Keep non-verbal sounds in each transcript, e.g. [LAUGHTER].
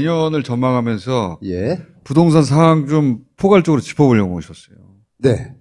내년을 전망하면서 예. 부동산 상황 좀 포괄적으로 짚어보려고 오셨어요. 네.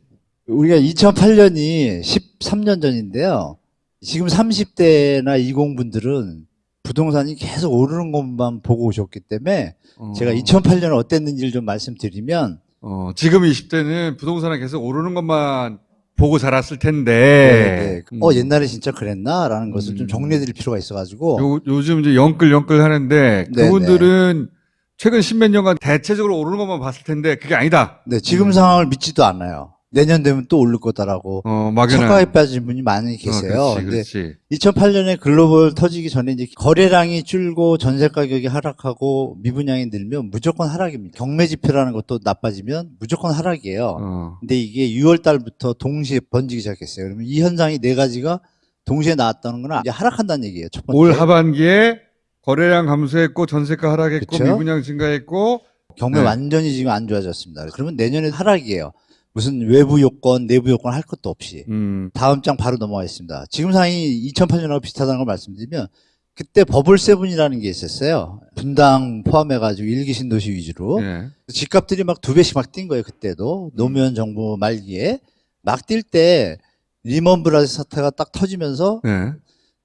우리가 2008년이 13년 전인데요. 지금 30대나 20분들은 부동산이 계속 오르는 것만 보고 오셨기 때문에 어, 제가 2008년 어땠는지를 좀 말씀드리면 어, 지금 20대는 부동산이 계속 오르는 것만 보고 자랐을 텐데. 네, 네. 음. 어 옛날에 진짜 그랬나라는 것을 좀 음. 정리해드릴 필요가 있어가지고 요, 요즘 이제 영끌영끌 하는데 네, 그분들은 최근 십몇 년간 대체적으로 오르는 것만 봤을 텐데 그게 아니다. 네, 지금 음. 상황을 믿지도 않아요. 내년 되면 또 오를 거다라고 어, 막연한. 착각에 빠진 분이 많이 계세요. 어, 그렇지, 그렇지. 2008년에 글로벌 터지기 전에 이제 거래량이 줄고 전세 가격이 하락하고 미분양이 늘면 무조건 하락입니다. 경매 지표라는 것도 나빠지면 무조건 하락이에요. 어, 근데 이게 6월 달부터 동시에 번지기 시작했어요. 그러면 이 현상이 네 가지가 동시에 나왔다는 건 이제 하락한다는 얘기예요. 첫 번째. 올 하반기에 거래량 감소했고 전세가 하락했고 그쵸? 미분양 증가했고 경매 네. 완전히 지금 안 좋아졌습니다. 그러면 내년에 하락이에요. 무슨 외부 요건, 내부 요건 할 것도 없이. 음, 다음 장 바로 넘어가겠습니다. 지금 상황이 2008년하고 비슷하다는 걸 말씀드리면 그때 버블 세븐이라는 게 있었어요. 분당 포함해가지고 일기 신도시 위주로 예. 집값들이 막 두 배씩 막 뛴 거예요. 그때도 노무현 정부 말기에 막 뛸 때 리먼 브라더스 사태가 딱 터지면서 예.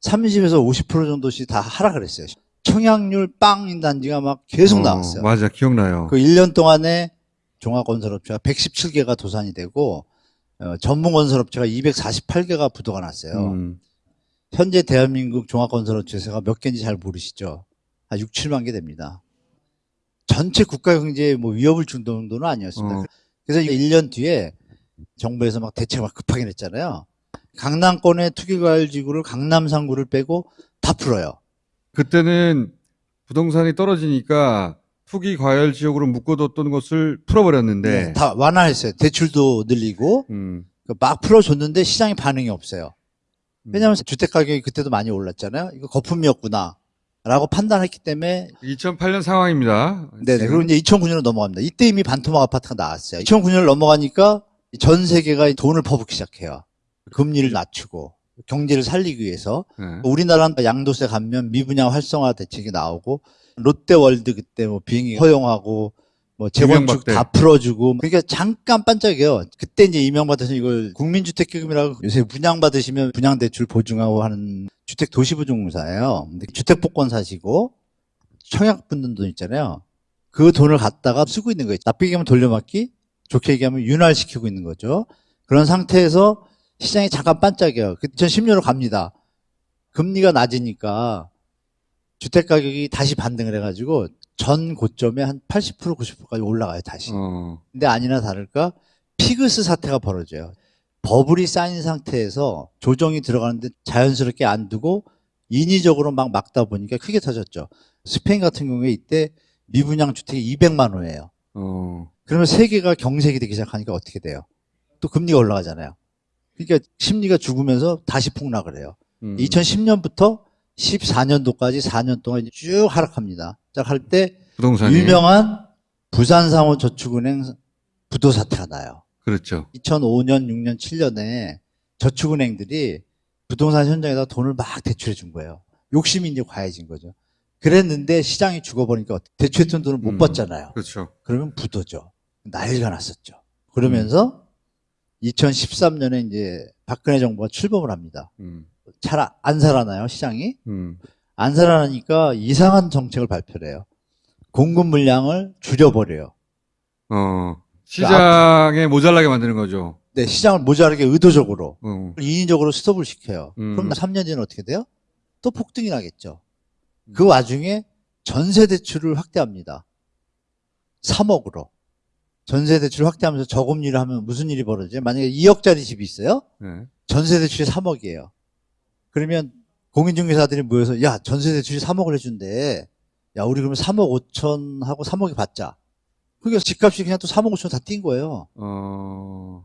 30에서 50% 정도씩 다 하락을 했어요. 청약률 빵인 단지가 막 계속 어, 나왔어요. 맞아, 기억나요. 그 1년 동안에 종합건설업체가 117개가 도산이 되고 어, 전문건설업체가 248개가 부도가 났어요. 음, 현재 대한민국 종합건설업체가 몇 개인지 잘 모르시죠? 한 6, 7만 개 됩니다. 전체 국가 경제에 뭐 위협을 준 정도는 아니었습니다. 어. 그래서 1년 뒤에 정부에서 막 대책 막 급하게 냈잖아요. 강남권의 투기과열지구를 강남 상구를 빼고 다 풀어요. 그때는 부동산이 떨어지니까 투기 과열 지역으로 묶어뒀던 것을 풀어버렸는데, 다 완화했어요. 대출도 늘리고 음, 막 풀어줬는데 시장에 반응이 없어요. 음. 왜냐하면 주택 가격이 그때도 많이 올랐잖아요. 이거 거품이었구나. 라고 판단했기 때문에 2008년 상황입니다. 네네. 지금. 그리고 이제 2009년으로 넘어갑니다. 이때 이미 반토막 아파트가 나왔어요. 2009년을 넘어가니까 전 세계가 돈 퍼붓기 시작해요. 금리를 낮추고 경제를 살리기 위해서 예. 우리나라는 양도세 감면 미분양 활성화 대책이 나오고 롯데월드 그때 뭐 비행기 허용하고 뭐 재건축. 다 풀어주고 그러니까 잠깐 반짝여요. 그때 이제 이명박 대통령 이걸 국민주택기금이라고 요새 분양 받으시면 분양 대출 보증하고 하는 주택 도시보증공사예요. 근데 주택복권 사시고 청약 붙는 돈 있잖아요. 그 돈을 갖다가 쓰고 있는 거예요. 나쁘게 얘기하면 돌려막기, 좋게 얘기하면 윤활시키고 있는 거죠. 그런 상태에서 시장이 잠깐 반짝여요. 2010년으로 갑니다. 금리가 낮으니까 주택 가격이 다시 반등을 해가지고 전 고점에 한 80% 90%까지 올라가요 다시. 어, 근데 아니나 다를까 피그스 사태가 벌어져요. 버블이 쌓인 상태에서 조정이 들어가는데 자연스럽게 안 두고 인위적으로 막 막다 보니까 크게 터졌죠. 스페인 같은 경우에 이때 미분양 주택이 200만 호예요. 어, 그러면 세계가 경색이 되기 시작하니까 어떻게 돼요? 또 금리가 올라가잖아요. 그러니까 심리가 죽으면서 다시 폭락을 해요. 음. 2010년부터 14년도까지 4년 동안 쭉 하락합니다. 자, 할때 부동산이. 유명한 부산상호저축은행 부도 사태가 나요. 그렇죠. 2005년, 6년, 7년에 저축은행들이 부동산 현장에다 돈을 막 대출해 준 거예요. 욕심이 이제 과해진 거죠. 그랬는데 시장이 죽어버리니까 대출했던 돈을 못 음. 받잖아요. 그렇죠. 그러면 부도죠. 난리가 났었죠. 그러면서 2013년에 이제 박근혜 정부가 출범을 합니다. 음, 잘 안 살아나요, 시장이? 음, 안 살아나니까 이상한 정책을 발표를 해요. 공급 물량을 줄여버려요. 어, 시장에 모자라게 만드는 거죠. 네, 시장을 모자라게 의도적으로, 어, 인위적으로 스톱을 시켜요. 음. 그럼 3년 뒤는 어떻게 돼요? 또 폭등이 나겠죠. 그 와중에 전세 대출을 확대합니다. 3억으로. 전세 대출 확대하면서 저금리를 하면 무슨 일이 벌어져요? 만약에 2억짜리 집이 있어요? 네. 전세 대출이 3억이에요. 그러면 공인중개사들이 모여서 야 전세 대출이 3억을 해준대. 야 우리 그러면 3억 5천 하고 3억이 받자. 그러니까 집값이 그냥 또 3억 5천 다 뛴 거예요. 어,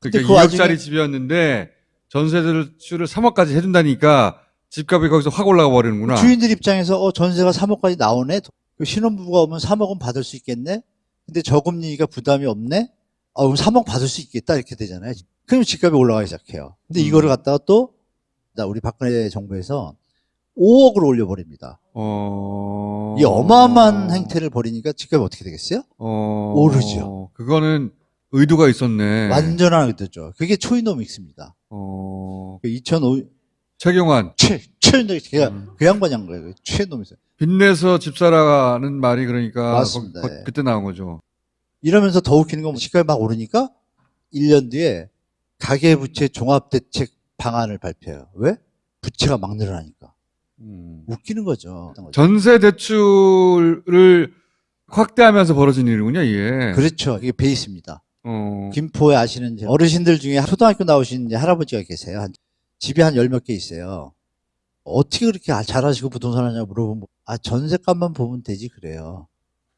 그러니까 그 2억짜리 와중에- 집이었는데 전세 대출을 3억까지 해준다니까 집값이 거기서 확 올라가 버리는구나. 주인들 입장에서 어 전세가 3억까지 나오네. 그 신혼부부가 오면 3억은 받을 수 있겠네. 근데 저금리가 부담이 없네. 아 그럼 3억 받을 수 있겠다 이렇게 되잖아요. 그럼 집값이 올라가기 시작해요. 근데 음. 이거를 갖다가 또나 우리 박근혜 정부에서 5억을 올려버립니다. 어. 이 어마어마한 행태를 벌이니까 집값이 어떻게 되겠어요? 어. 오르죠. 그거는 의도가 있었네. 완전한 의도죠. 그게 초이노믹스입니다. 어. 2005 최경환. 최 최이노믹스 걔가 음. 그 양반이 한 거예요. 최이노믹스. 빚내서 집 사라는 말이 그러니까 맞습니다. 거- 거- 예. 그때 나온 거죠. 이러면서 더 웃기는 건 집값이 막 오르니까 1년 뒤에 가계부채 종합대책 방안을 발표해요. 왜? 부채가 막 늘어나니까. 음. 웃기는 거죠. 전세 대출을 확대하면서 벌어진 일이군요, 이게. 그렇죠. 이게 베이스입니다. 어. 김포에 아시는 어르신들 중에 초등학교 나오신 할아버지가 계세요. 한- 집이 한열 몇 개 있어요. 어떻게 그렇게 아- 잘하시고 부동산 하냐고 물어보면 아 전세값만 보면 되지 그래요.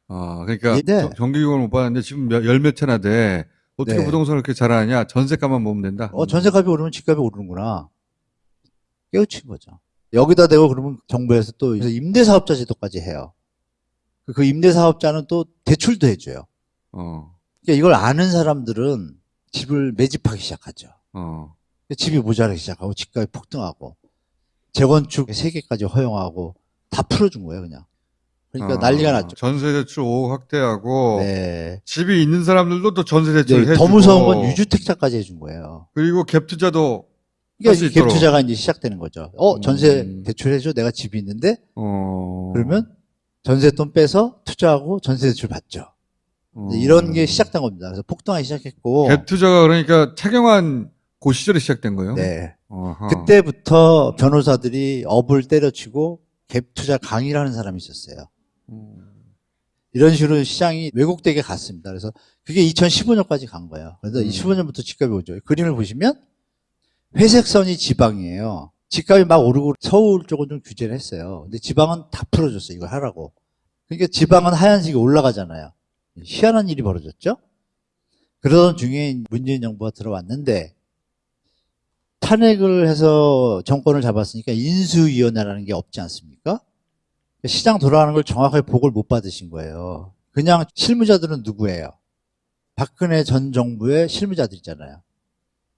아, 그러니까 네. 정- 정규직을 못 받았는데 지금 몇- 열몇 채나 돼. 어떻게 네. 부동산을 그렇게 잘하냐? 전세값만 보면 된다. 어 전세값이 오르면 집값이 오르는구나. 깨우친 거죠. 여기다 대고 그러면 정부에서 또 임대사업자 제도까지 해요. 그- 그 임대사업자는 또 대출도 해줘요. 어. 그러니까 이걸 아는 사람들은 집을 매집하기 시작하죠. 어. 집이 모자라기 시작하고 집값이 폭등하고 재건축 3개까지 허용하고 다 풀어준 거예요 그냥 그러니까 어. 난리가 났죠 전세 대출 5억 확대하고 네. 집이 있는 사람들도 또 전세 대출을 네, 더 무서운 건 유주택자까지 해준 거예요 그리고 갭 투자도 그러니까. 갭 투자가 이제 시작되는 거죠 어 전세 음. 대출 해줘 내가 집이 있는데 어. 그러면 전세 돈 빼서 투자하고 전세 대출 받죠 어. 이런 게 시작된 겁니다 그래서 폭등하기 시작했고 갭 투자가 그러니까 차경환 그 시절에 시작된 거예요. 네. 어허. 그때부터 변호사들이 업을 때려치고 갭 투자 강의를 하는 사람이 있었어요 음. 이런 식으로 시장이 왜곡되게 갔습니다. 그래서 그게 2015년까지 간 거예요. 그래서 음. 15년부터 집값이 오죠. 그림을 보시면 회색선이 지방이에요. 집값이 막 오르고 서울 쪽은 좀 규제를 했어요. 근데 지방은 다 풀어줬어요. 이걸 하라고. 그러니까 지방은 하얀색이 올라가잖아요. 희한한 일이 벌어졌죠. 그러던 중에 문재인 정부가 들어왔는데 탄핵을 해서 정권을 잡았으니까 인수위원회라는 게 없지 않습니까? 시장 돌아가는 걸 정확하게 보고를 못 받으신 거예요. 그냥 실무자들은 누구예요? 박근혜 전 정부의 실무자들이잖아요.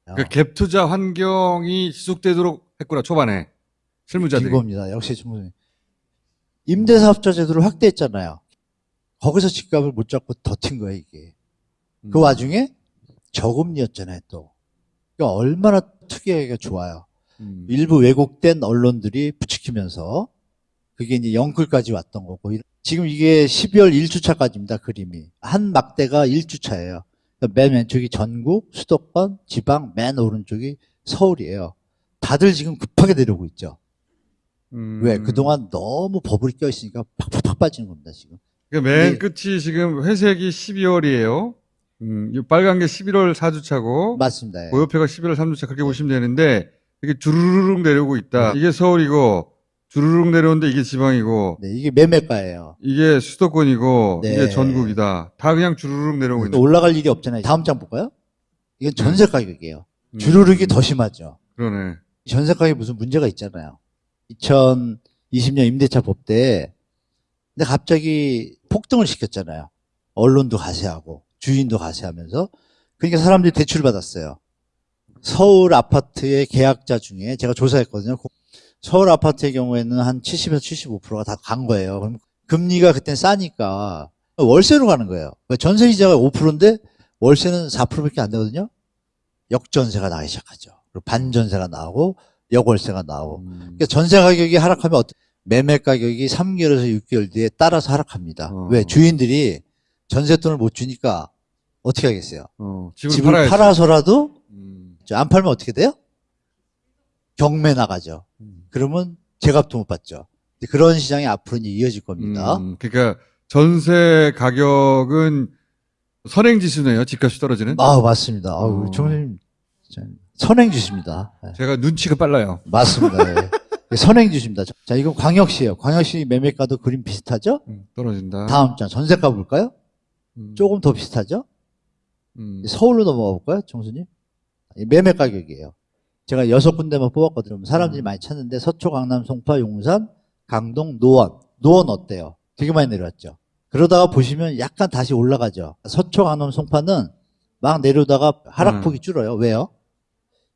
그러니까 갭 투자 환경이 지속되도록 했구나 초반에 실무자들이. 이겁니다. 역시 정부 임대사업자 제도를 확대했잖아요. 거기서 집값을 못 잡고 더튄 거예요, 이게. 그 음. 와중에 저금리였잖아요, 또. 그러니까 얼마나 투기하기가 좋아요. 음. 일부 왜곡된 언론들이 부추기면서 그게 이제 영끌까지 왔던 거고 지금 이게 12월 1주차까지입니다 그림이 한 막대가 1주차예요 그러니까 맨 왼쪽이 전국 수도권 지방 맨 오른쪽이 서울이에요 다들 지금 급하게 내려오고 있죠 음. 왜 그동안 너무 버블이 껴있으니까 팍팍팍 빠지는 겁니다 지금 그러니까 맨 네. 끝이 지금 회색이 12월이에요. 음, 이 빨간 게 11월 4주차고 맞습니다 예. 고요표가 11월 3주차 그렇게 보시면 되는데 이게 주르륵 내려오고 있다. 이게 서울이고 주르륵 내려오는데 이게 지방이고 네, 이게 매매가예요 이게 수도권이고 네. 이게 전국이다. 다 그냥 주르륵 내려오고 있는. 올라갈 일이 없잖아요 다음 장 볼까요? 이건 전세 가격이에요 음. 주르륵이 더 심하죠 그러네. 전세 가격에 무슨 문제가 있잖아요. 2020년 임대차 법대에 근데 갑자기 폭등을 시켰잖아요. 언론도 가세하고 주인도 가세하면서 그러니까 사람들이 대출을 받았어요. 서울 아파트의 계약자 중에 제가 조사했거든요. 서울 아파트의 경우에는 한 70에서 75%가 다 간 거예요. 그럼 금리가 그땐 싸니까 월세로 가는 거예요. 그러니까 전세 이자가 5%인데 월세는 4%밖에 안 되거든요. 역전세가 나기 시작하죠. 그리고 반전세가 나오고 역월세가 나오고. 음. 그러니까 전세 가격이 하락하면 어떠- 매매 가격이 3개월에서 6개월 뒤에 따라서 하락합니다. 어. 왜? 주인들이 전세 돈을 못 주니까 어떻게 하겠어요? 어, 집을, 집을. 팔아서라도 음. 안 팔면 어떻게 돼요? 경매 나가죠. 음. 그러면 제값도 못 받죠. 그런 시장이 앞으로 이제 이어질 겁니다. 음, 그러니까 전세 가격은 선행 지수네요. 집값이 떨어지는. 아 맞습니다. 아, 어. 우리 총장님 진짜 선행주십니다. 네. 제가 눈치가 빨라요. 맞습니다. 예. 선행주십니다. 자, 이건 광역시예요. 광역시 매매가도 그림 비슷하죠? 음, 떨어진다. 다음 장 전세가 볼까요? 음, 조금 더 비슷하죠? 음, 서울로 넘어가 볼까요, 정수님? 이 매매 가격이에요. 제가 여섯 군데만 뽑았거든요. 사람들이 음. 많이 찾는데 서초, 강남, 송파, 용산, 강동, 노원. 노원 어때요? 되게 많이 내려왔죠. 그러다가 보시면 약간 다시 올라가죠. 서초, 강남, 송파는 막 내려다가 음. 하락폭이 줄어요. 왜요?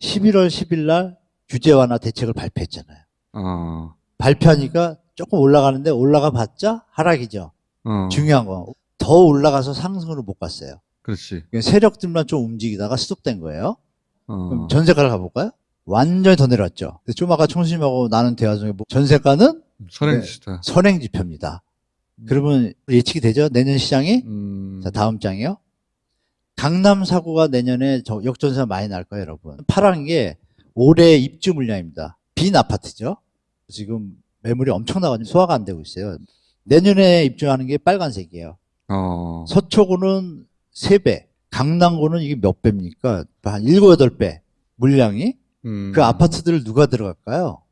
11월 10일 날 규제 완화 대책을 발표했잖아요. 어, 발표하니까 조금 올라가는데 올라가 봤자 하락이죠. 어, 중요한 거. 더 올라가서 상승으로 못 갔어요. 그렇지. 그러니까 세력들만 좀 움직이다가 스톱된 거예요. 어, 그럼 전세가를 가볼까요? 완전히 더 내려왔죠. 좀 아까 총수님하고 나눈 대화 중에 뭐 전세가는 선행지다. 선행지표입니다. 그러면 예측이 되죠? 내년 시장이? 음, 자, 다음 장이요. 강남 사고가 내년에 저 역전세가 많이 날 거예요, 여러분. 파란 게 올해 입주 물량입니다. 빈 아파트죠. 지금 매물이 엄청나가지고 소화가 안 되고 있어요. 내년에 입주하는 게 빨간색이에요. 어, 서초구는 3배, 강남구는 이게 몇 배입니까? 한 7, 8배 물량이 음. 그 아파트들을 누가 들어갈까요?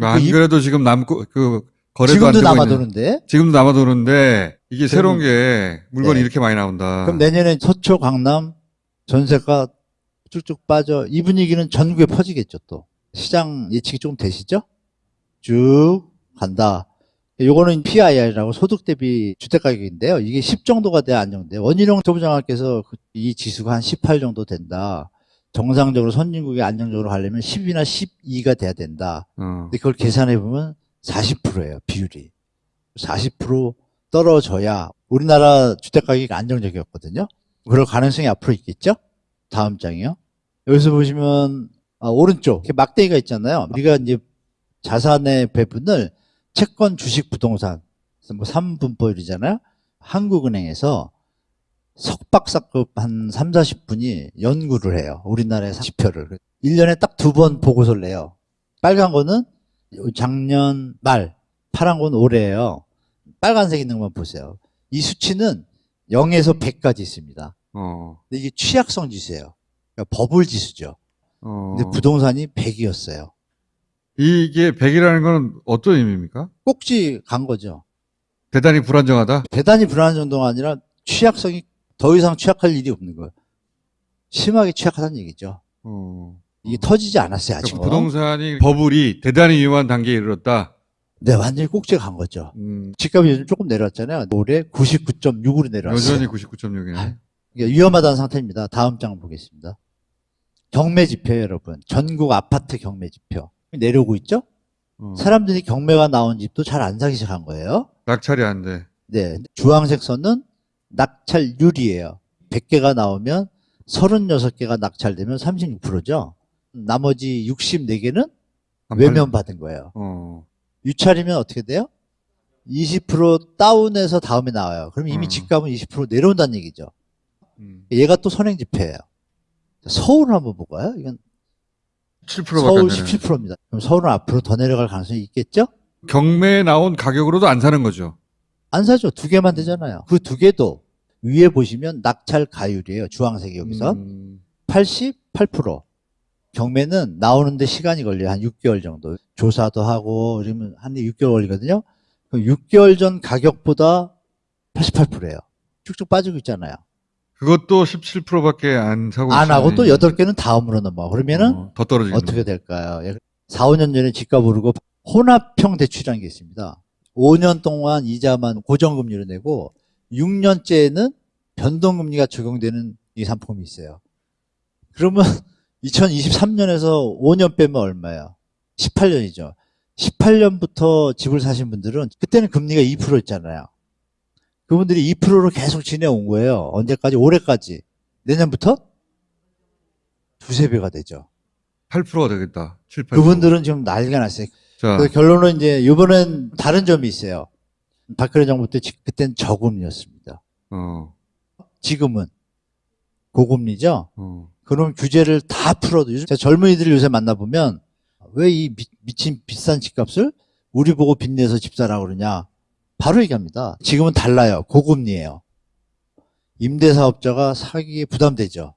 안 이- 그래도 지금 남고 그 거래도 지금도 안 남아도는데 지금도 남아도는데 이게 새로운 게 물건이 네. 이렇게 많이 나온다. 그럼 내년에 서초, 강남 전세가 쭉쭉 빠져 이 분위기는 전국에 퍼지겠죠 또 시장 예측이 조금 되시죠? 쭉 간다. 요거는 PIR이라고 소득 대비 주택 가격인데요. 이게 10 정도가 돼야 안정돼요. 원희룡 소부장님께서 그- 이 지수가 한 18 정도 된다. 정상적으로 선진국이 안정적으로 가려면 10이나 12가 돼야 된다. 어, 근데 그걸 계산해 보면 40%예요, 비율이. 40% 떨어져야 우리나라 주택 가격이 안정적이었거든요. 그럴 가능성이 앞으로 있겠죠? 다음 장이요. 여기서 보시면 아, 오른쪽 이렇게 막대기가 있잖아요. 우리가 이제 자산의 배분을 채권, 주식, 부동산 뭐 3분포율이잖아요. 한국은행에서 석박사급 한 3, 40분이 연구를 해요. 우리나라의 지표를. 1년에 딱 두 번 보고서를 내요. 빨간 거는 작년 말, 파란 건 올해예요. 빨간색 있는 것만 보세요. 이 수치는 0에서 100까지 있습니다. 어, 근데 이게 취약성 지수예요. 그러니까 버블 지수죠. 어. 근데 부동산이 100이었어요. 이게 100이라는 건 어떤 의미입니까? 꼭지 간 거죠. 대단히 불안정하다. 대단히 불안한 정도가 아니라 취약성이 더 이상 취약할 일이 없는 거예요. 심하게 취약하다는 얘기죠. 어. 이게 터지지 않았어요, 아직. 그러니까 부동산이 버블이 대단히 위험한 단계에 이르렀다. 네, 완전히 꼭지에 간 거죠. 음, 집값이 요즘 조금 내려왔잖아요. 올해 99.6으로 내려왔어요. 여전히 99.6이네. 이게 위험하다는 상태입니다. 다음 장 보겠습니다. 경매 지표 여러분. 전국 아파트 경매 지표. 내려오고 있죠? 어. 사람들이 경매가 나온 집도 잘 안 사기 시작한 거예요. 낙찰이 안 돼. 네. 주황색 선은 낙찰률이에요. 100개가 나오면 36개가 낙찰되면 36%죠. 나머지 64개는 안 외면 받은 거예요. 팔- 어. 유찰이면 어떻게 돼요? 20% 다운해서 다음에 나와요. 그럼 이미 음. 집값은 20% 내려온다는 얘기죠. 음. 얘가 또 선행 지표예요. 서울을 한번 볼까요? 이건 7%밖에 안 서울 되네. 17%입니다. 그럼 서울은 앞으로 더 내려갈 가능성이 있겠죠? 경매에 나온 가격으로도 안 사는 거죠. 안 사죠. 두 개만 되잖아요. 그 두 개도 위에 보시면 낙찰 가율이에요. 주황색이 여기서. 음. 88%. 경매는 나오는데 시간이 걸려요. 한 6개월 정도. 조사도 하고, 그러면 한 6개월 걸리거든요. 그럼 6개월 전 가격보다 88%예요. 쭉쭉 빠지고 있잖아요. 그것도 17%밖에 안 사고 안 하고 또 있으니. 8개는 다음으로 넘어가. 그러면은 어, 더 떨어지는 어떻게 될까요? 4, 5년 전에 집값 오르고 혼합형 대출이라는 게 있습니다. 5년 동안 이자만 고정금리로 내고 6년째는 변동금리가 적용되는 이 상품이 있어요. 그러면 [LAUGHS] 2023년에서 5년 빼면 얼마예요? 18년이죠. 18년부터 집을 사신 분들은 그때는 금리가 2%였잖아요. 그분들이 2%로 계속 지내온 거예요. 언제까지? 올해까지. 내년부터 두세 배가 되죠. 8%가 되겠다. 7, 8%. 그분들은 지금 난리가 났어요. 자, 그 결론은 이제 이번엔 다른 점이 있어요. 박근혜 정부 때 지- 그땐 저금리였습니다. 어, 지금은 고금리죠. 어. 그럼 규제를 다 풀어도 요즘 제가 젊은이들을 요새 만나보면 왜 이 미친 비싼 집값을 우리 보고 빚내서 집 사라고 그러냐. 바로 얘기합니다. 지금은 달라요. 고금리예요. 임대사업자가 사기에 부담되죠.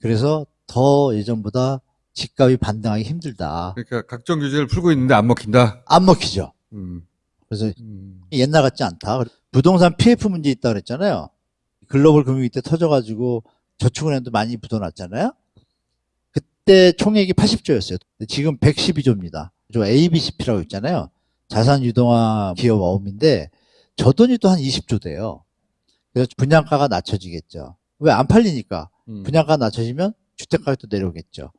그래서 더 예전보다 집값이 반등하기 힘들다. 그러니까 각종 규제를 풀고 있는데 안 먹힌다. 안 먹히죠. 음, 그래서 음. 옛날 같지 않다. 부동산 PF 문제 있다 그랬잖아요. 글로벌 금융위 때 터져가지고 저축은행도 많이 묻어놨잖아요. 그때 총액이 80조였어요. 지금 112조입니다. 저 ABCP라고 있잖아요. 자산 유동화 기업 어음인데 저 돈이 또 한 20조 돼요. 그래서 분양가가 낮춰지겠죠. 왜 안 팔리니까 음. 분양가 낮춰지면 주택 가격도 내려오겠죠.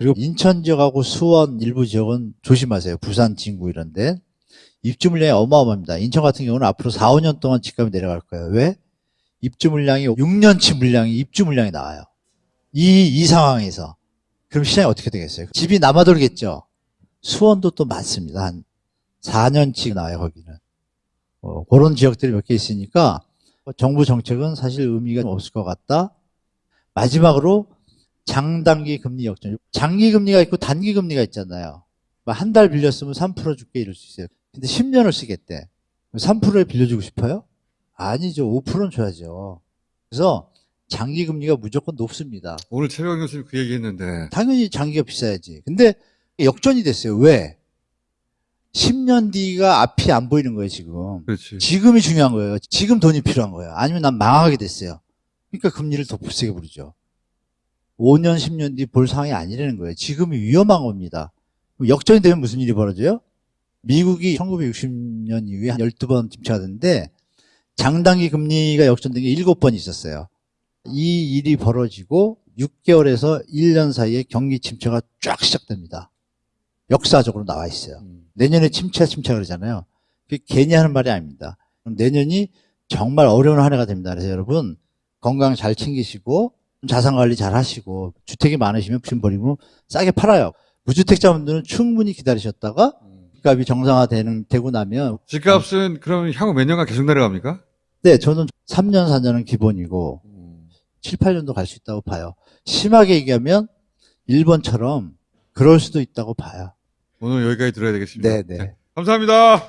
그리고 인천 지역하고 수원 일부 지역은 조심하세요. 부산, 진구 이런데 입주 물량이 어마어마합니다. 인천 같은 경우는 앞으로 4, 5년 동안 집값이 내려갈 거예요. 왜? 입주 물량이 6년치 물량이 입주 물량이 나와요. 이, 이 상황에서. 그럼 시장이 어떻게 되겠어요? 집이 남아돌겠죠? 수원도 또 많습니다. 한 4년치 나와요, 거기는. 어, 그런 지역들이 몇 개 있으니까 정부 정책은 사실 의미가 없을 것 같다. 마지막으로 장단기 금리 역전. 장기 금리가 있고 단기 금리가 있잖아요. 한 달 빌렸으면 3% 줄게 이럴 수 있어요. 근데 10년을 쓰겠대. 3%에 빌려주고 싶어요? 아니죠. 5%는 줘야죠. 그래서 장기 금리가 무조건 높습니다. 오늘 최강 교수님 그 얘기 했는데. 당연히 장기가 비싸야지. 근데 역전이 됐어요. 왜? 10년 뒤가 앞이 안 보이는 거예요, 지금. 그렇지. 지금이 중요한 거예요. 지금 돈이 필요한 거예요. 아니면 난 망하게 됐어요. 그러니까 금리를 더 세게 부르죠. 5년, 10년 뒤 볼 상황이 아니라는 거예요. 지금이 위험한 겁니다. 역전이 되면 무슨 일이 벌어져요? 미국이 1960년 이후에 한 12번 침체가 됐는데 장단기 금리가 역전된 게 7번 있었어요. 이 일이 벌어지고 6개월에서 1년 사이에 경기 침체가 쫙 시작됩니다. 역사적으로 나와 있어요. 음. 내년에 침체 침체 그러잖아요. 그게 괜히 하는 말이 아닙니다. 그럼 내년이 정말 어려운 한 해가 됩니다. 그래서 여러분 건강 잘 챙기시고 자산 관리 잘 하시고 주택이 많으시면 버리고 싸게 팔아요. 무주택자분들은 충분히 기다리셨다가 집값이 정상화되는 되고 나면 집값은 그럼 향후 몇 년간 계속 내려갑니까? 네 저는 3년 4년은 기본이고 7, 8년도 갈 수 있다고 봐요. 심하게 얘기하면 일본처럼 그럴 수도 있다고 봐요. 오늘 여기까지 들어야 되겠습니다. 네, 네. 자, 감사합니다.